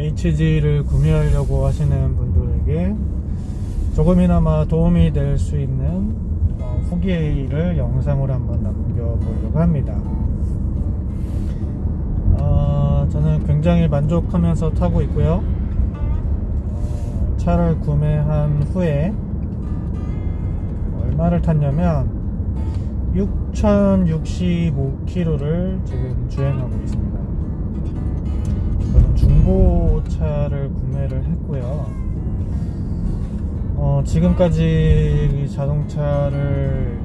HG를 구매하려고 하시는 분들에게 조금이나마 도움이 될 수 있는 어, 후기를 영상으로 한번 남겨보려고 합니다. 어, 저는 굉장히 만족하면서 타고 있고요. 어, 차를 구매한 후에 얼마를 탔냐면 6,065km를 지금 주행하고 있습니다. 중고차를 구매를 했고요. 어, 지금까지 이 자동차를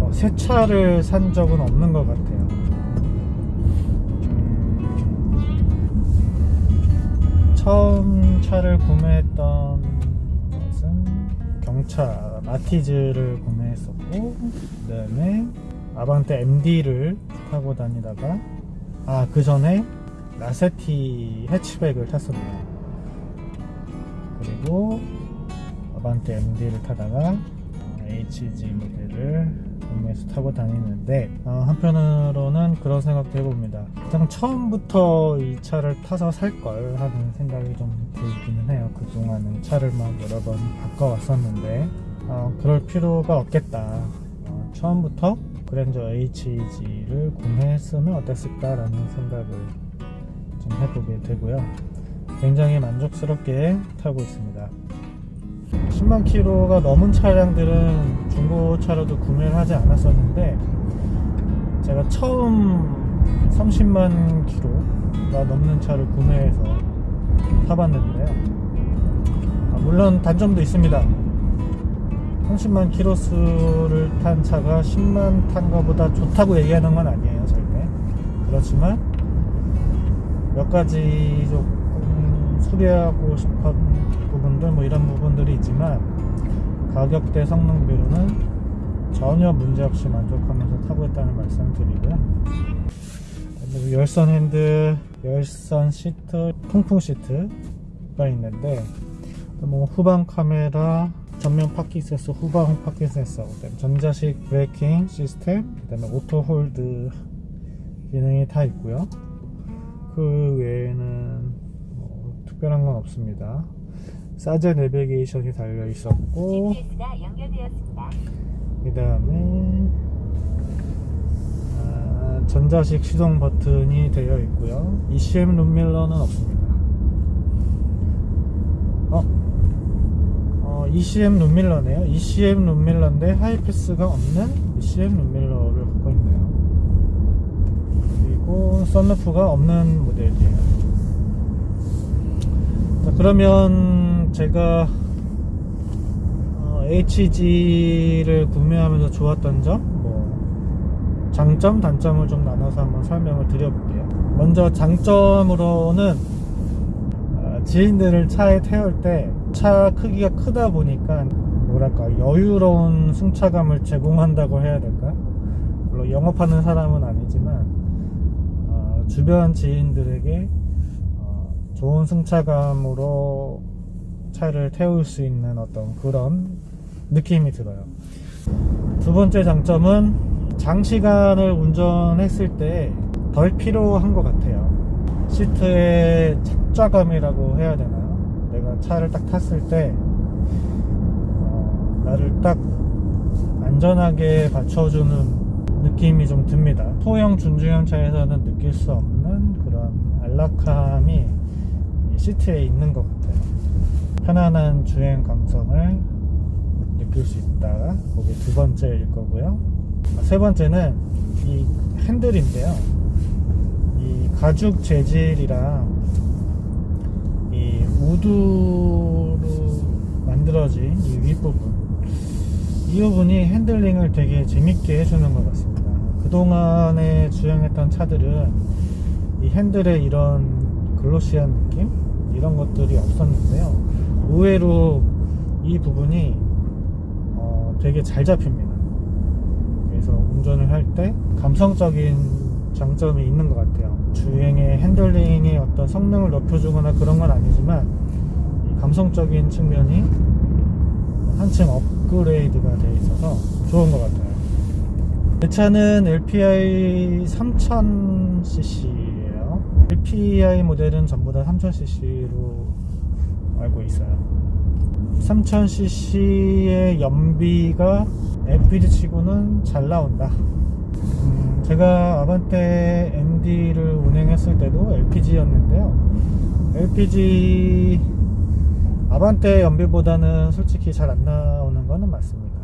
어, 새 차를 산 적은 없는 것 같아요. 음, 처음 차를 구매했던 것은 경차 마티즈를 구매했었고 그 다음에 아반떼 MD를 타고 다니다가 아 그 전에 라세티 해치백을 탔었네요 그리고 아반떼 MD를 타다가 HG 모델을 구매해서 타고 다니는데 어, 한편으로는 그런 생각도 해봅니다. 가장 처음부터 이 차를 타서 살 걸 하는 생각이 좀 들기는 해요. 그동안은 차를 막 여러 번 바꿔왔었는데 어, 그럴 필요가 없겠다. 어, 처음부터 그랜저 HG를 구매했으면 어땠을까 라는 생각을 좀 해보게 되고요. 굉장히 만족스럽게 타고 있습니다. 10만 킬로가 넘은 차량들은 중고차로도 구매를 하지 않았었는데 제가 처음 30만 킬로가 넘는 차를 구매해서 타봤는데요. 아, 물론 단점도 있습니다. 30만 킬로 수를 탄 차가 10만 탄 것보다 좋다고 얘기하는 건 아니에요 절대. 그렇지만 몇 가지 조금 수리하고 싶은 부분들 뭐 이런 부분들이 있지만 가격대 성능 비로는 전혀 문제없이 만족하면서 타고 있다는 말씀 드리고요 그리고 열선 핸들 열선 시트 통풍 시트가 있는데 뭐 후방 카메라 전면 파킹 센서, 후방 파킹 센서, 그다음에 전자식 braking 시스템, 그다음에 auto hold 기능이 다 있고요. 그 외에는 뭐 특별한 건 없습니다. 사제 내비게이션이 달려 있었고. 그 다음에 아, 전자식 시동 버튼이 되어 있고요. ECM 룸밀러는 없습니다. 어, 어, ECM 룸밀러네요. ECM 룸밀러인데 하이패스가 없는 ECM 룸밀러를. 그리고 썬루프가 없는 모델이에요. 자, 그러면 제가 어, HG를 구매하면서 좋았던 점, 뭐 장점, 단점을 좀 나눠서 한번 설명을 드려볼게요. 먼저 장점으로는 어, 지인들을 차에 태울 때 차 크기가 크다 보니까 뭐랄까 여유로운 승차감을 제공한다고 해야 될까? 물론 영업하는 사람은 아니지만 어, 주변 지인들에게 어, 좋은 승차감으로 차를 태울 수 있는 어떤 그런 느낌이 들어요. 두 번째 장점은 장시간을 운전했을 때 덜 필요한 것 같아요. 시트의 착좌감이라고 해야 되나요? 내가 차를 딱 탔을 때 어, 나를 딱 안전하게 받쳐주는 느낌이 좀 듭니다. 소형 준중형 차에서는 느낄 수 없는 그런 안락함이 이 시트에 있는 것 같아요. 편안한 주행 감성을 느낄 수 있다. 그게 두 번째일 거고요. 아, 세 번째는 이 핸들인데요. 이 가죽 재질이랑 이 우드로 만들어진 이 윗부분 이 부분이 핸들링을 되게 재밌게 해주는 것 같습니다. 그동안에 주행했던 차들은 이 핸들에 이런 글로시한 느낌? 이런 것들이 없었는데요. 의외로 이 부분이 어, 되게 잘 잡힙니다. 그래서 운전을 할 때 감성적인 장점이 있는 것 같아요. 주행의 핸들링의 어떤 성능을 높여주거나 그런 건 아니지만 이 감성적인 측면이 한층 업그레이드가 되어 있어서 좋은 것 같아요. 내 차는 LPI 3000cc예요. LPI 모델은 전부 다 3000cc로 알고 있어요 3000cc의 연비가 LPG 치고는 잘 나온다 음, 제가 아반떼 MD를 운행했을 때도 LPG였는데요 LPG 아반떼 연비보다는 솔직히 잘 안 나오는 거는 맞습니다.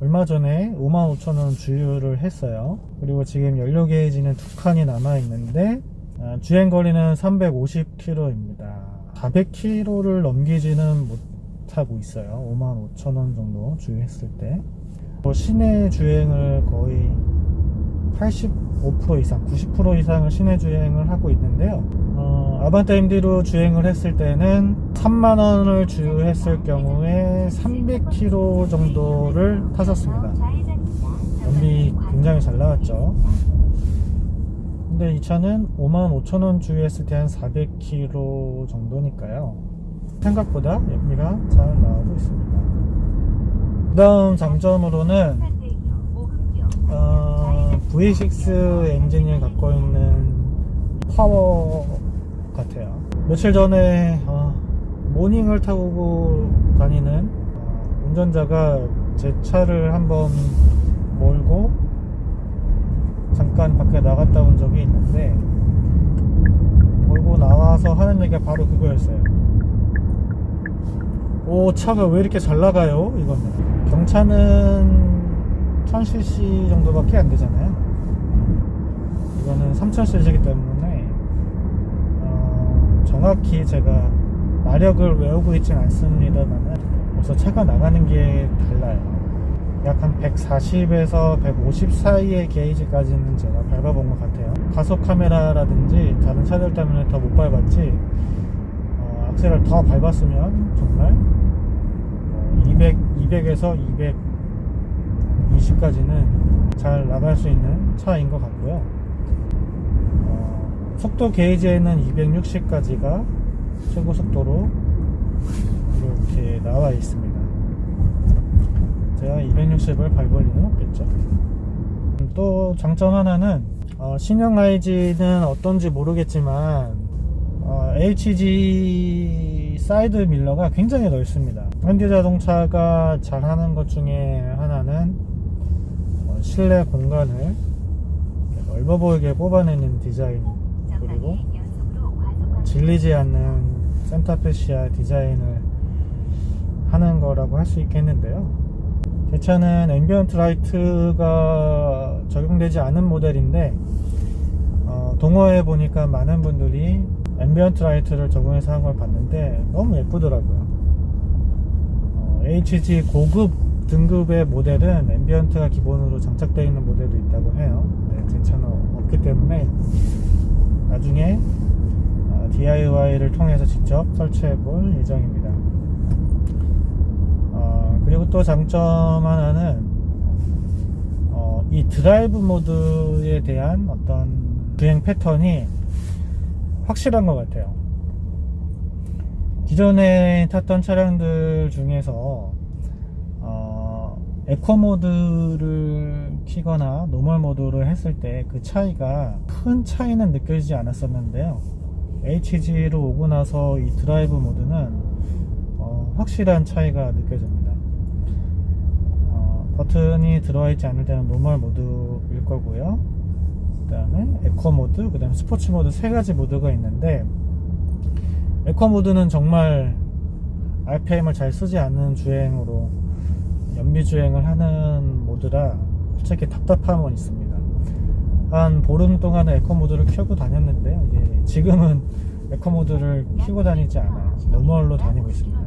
얼마 전에 55,000원 주유를 했어요. 그리고 지금 연료 게이지는 두 칸이 남아 있는데 아, 주행거리는 350km입니다. 400km를 넘기지는 못하고 있어요. 55,000원 정도 주유했을 때. 뭐 시내 주행을 거의 85% 이상 90% 이상을 시내 주행을 하고 있는데요. 어, 아반떼 MD로 주행을 했을 때는 3만원을 주유했을 경우에 300km 정도를 탔었습니다. 연비 굉장히 잘 나왔죠. 근데 이 차는 55,000원 주유했을 때 한 400km 정도니까요. 생각보다 연비가 잘 나오고 있습니다. 그 다음 장점으로는 어, V6 엔진을 갖고 있는 파워 같아요. 며칠 전에 어, 모닝을 타고 다니는 어, 운전자가 제 차를 한번 몰고 잠깐 밖에 나갔다 온 적이 있는데 몰고 나와서 하는 얘기가 바로 그거였어요. 오 차가 왜 이렇게 잘 나가요? 이거는. 경차는 1000cc 정도밖에 안 되잖아요. 이거는 3000cc이기 때문에 어, 정확히 제가 마력을 외우고 있진 않습니다만 벌써 차가 나가는 게 달라요. 약 한 140에서 150 사이의 게이지까지는 제가 밟아본 것 같아요. 가속 카메라라든지 다른 차들 때문에 더 못 밟았지 어, 악셀을 더 밟았으면 정말 200, 200에서 220까지는 잘 나갈 수 있는 차인 것 같고요. 어, 속도 게이지에는 260까지가 최고 속도로 이렇게 나와 있습니다. 제가 260을 밟을 리는 없겠죠. 또 장점 하나는 어, 신형 IG는 어떤지 모르겠지만 어, HG 사이드 밀러가 굉장히 넓습니다. 현대 자동차가 잘하는 것 중에 하나는 어, 실내 공간을 넓어 보이게 뽑아내는 디자인 그리고 질리지 않는 센터페시아 디자인을 하는 거라고 할 수 있겠는데요. 제 차는 ambient light가 적용되지 않은 모델인데 어, 동호회 보니까 많은 분들이 ambient light를 적용해서 한 걸 봤는데 너무 예쁘더라고요. 어, HG 고급 등급의 모델은 ambient가 기본으로 장착되어 있는 모델도 있다고 해요. 네, 제 차는 없기 때문에 나중에 어, DIY를 통해서 직접 설치해 볼 예정입니다. 어, 그리고 또 장점 하나는 어, 이 드라이브 모드에 대한 어떤 주행 패턴이 확실한 것 같아요. 기존에 탔던 차량들 중에서 어, 에코 모드를 키거나 normal 모드를 했을 때 그 차이가 큰 차이는 느껴지지 않았었는데요 HG로 오고 나서 이 드라이브 모드는 어, 확실한 차이가 느껴집니다. 어, 버튼이 들어와 있지 않을 때는 normal 모드일 거고요. 그 다음에 에코 모드 그 다음에 스포츠 모드 세 가지 모드가 있는데 에코 모드는 정말 RPM을 잘 쓰지 않는 주행으로 연비 주행을 하는 모드라 솔직히 답답함은 있습니다 한 보름 동안은 에코 모드를 켜고 다녔는데요. 이제 지금은 에코 모드를 켜고 다니지 않아요 normal로 다니고 있습니다.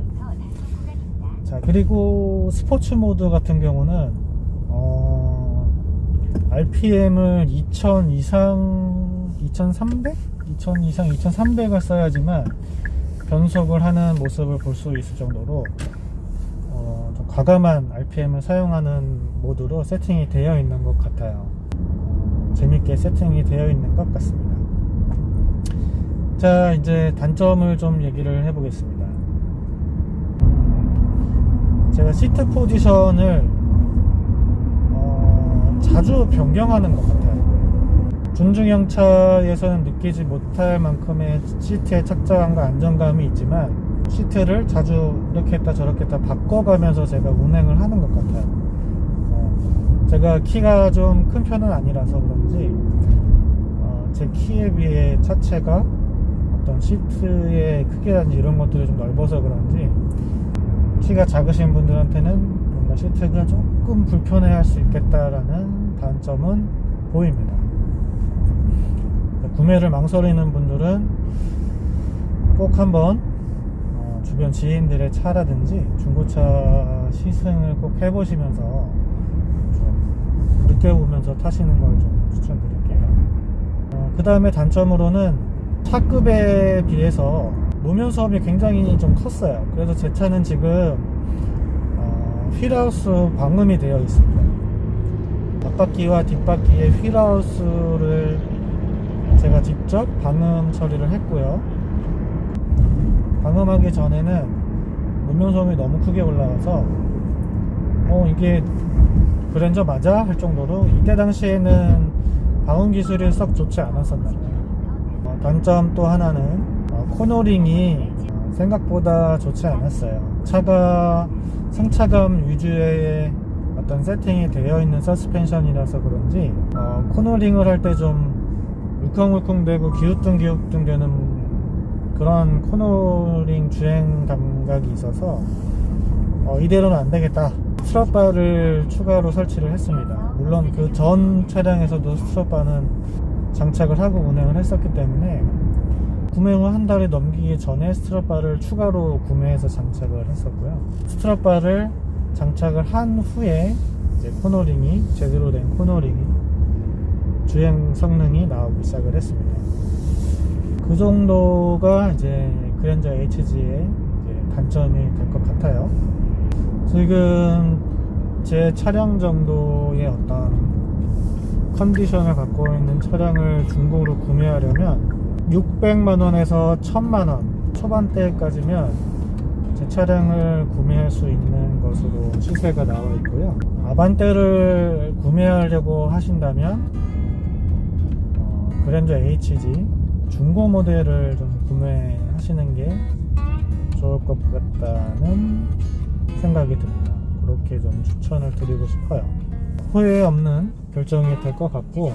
자 그리고 스포츠 모드 같은 경우는 어, RPM을 2000 이상 2300? 2000 이상 2300을 써야지만 변속을 하는 모습을 볼 수 있을 정도로 어, 좀 과감한 RPM을 사용하는 모드로 세팅이 되어 있는 것 같아요 재밌게 세팅이 되어 있는 것 같습니다. 자 이제 단점을 좀 얘기를 해 보겠습니다. 음, 제가 시트 포지션을 어, 자주 변경하는 것 같아요. 준중형 차에서는 느끼지 못할 만큼의 시트의 착장감과 안정감이 있지만 시트를 자주 이렇게 했다 저렇게 했다 바꿔가면서 제가 운행을 하는 것 같아요. 어, 제가 키가 좀 큰 편은 아니라서 그런지 어, 제 키에 비해 차체가 어떤 시트의 크기라든지 이런 것들이 좀 넓어서 그런지 키가 작으신 분들한테는 뭔가 시트가 조금 불편해 할 수 있겠다라는 단점은 보입니다. 구매를 망설이는 분들은 꼭 한번 어, 주변 지인들의 차라든지 중고차 시승을 꼭 해보시면서 좀 느껴보면서 타시는 걸 좀 추천드릴게요. 그 다음에 단점으로는 차급에 비해서 노면 수업이 굉장히 좀 컸어요. 그래서 제 차는 지금 어, 휠하우스 방음이 되어 있습니다. 앞바퀴와 뒷바퀴의 휠하우스를 제가 직접 방음 처리를 했고요. 방음하기 전에는 노면 소음이 너무 크게 올라와서 어 이게 그랜저 맞아? 할 정도로 이때 당시에는 방음 기술이 썩 좋지 않았었나요. 어, 단점 또 하나는 어, 코너링이 어, 생각보다 좋지 않았어요. 차가 승차감 위주의 어떤 세팅이 되어 있는 서스펜션이라서 그런지 어, 코너링을 할 때 좀 울컹울컹대고 기우뚱기우뚱 되는 그런 코너링 주행 감각이 있어서 어, 이대로는 안 되겠다. strut bar를 추가로 설치를 했습니다. 물론 그 전 차량에서도 strut bar는 장착을 하고 운행을 했었기 때문에 구매 후 한 달이 넘기기 전에 strut bar를 추가로 구매해서 장착을 했었고요. strut bar를 장착을 한 후에 코너링이 제대로 된 코너링이 주행 성능이 나오기 시작을 했습니다. 그 정도가 이제 그랜저 HG의 단점이 될 것 같아요. 지금 제 차량 정도의 어떤 컨디션을 갖고 있는 차량을 중고로 구매하려면 600만원에서 1000만원 초반대까지면 제 차량을 구매할 수 있는 것으로 시세가 나와 있고요. 아반떼를 구매하려고 하신다면 어, 그랜저 HG 중고 모델을 좀 구매하시는 게 좋을 것 같다는 생각이 듭니다. 그렇게 좀 추천을 드리고 싶어요. 후회 없는 결정이 될 것 같고,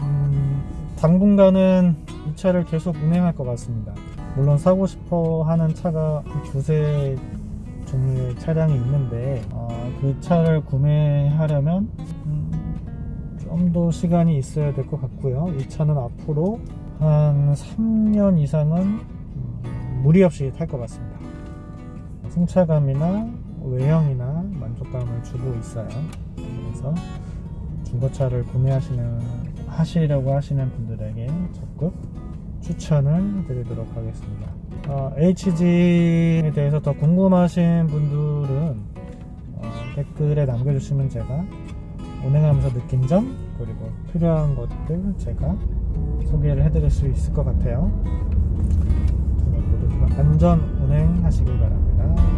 음, 당분간은 이 차를 계속 운행할 것 같습니다. 물론 사고 싶어 하는 차가 두세 종류의 차량이 있는데, 어, 그 차를 구매하려면 음, 좀더 시간이 있어야 될 것 같고요. 이 차는 앞으로 한 3년 이상은 음, 무리 없이 탈 것 같습니다. 승차감이나 외형이나 만족감을 주고 있어요. 그래서 중고차를 구매하시는 하시려고 하시는 분들에게 적극 추천을 드리도록 하겠습니다. 어, HG에 대해서 더 궁금하신 분들은 어, 댓글에 남겨주시면 제가 운행하면서 느낀 점 그리고 필요한 것들 제가 소개를 해드릴 수 있을 것 같아요. 안전 운행하시길 바랍니다.